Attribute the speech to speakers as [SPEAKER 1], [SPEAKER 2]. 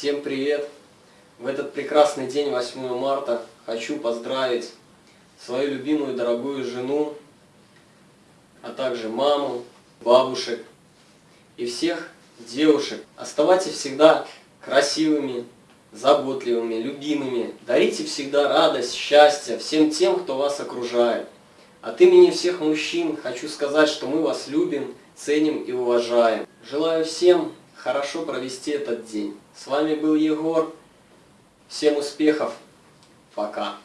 [SPEAKER 1] Всем привет! В этот прекрасный день, 8 марта, хочу поздравить свою любимую дорогую жену, а также маму, бабушек и всех девушек. Оставайтесь всегда красивыми, заботливыми, любимыми. Дарите всегда радость, счастье всем тем, кто вас окружает. От имени всех мужчин хочу сказать, что мы вас любим, ценим и уважаем. Желаю всем хорошо провести этот день. С вами был Егор. Всем успехов. Пока.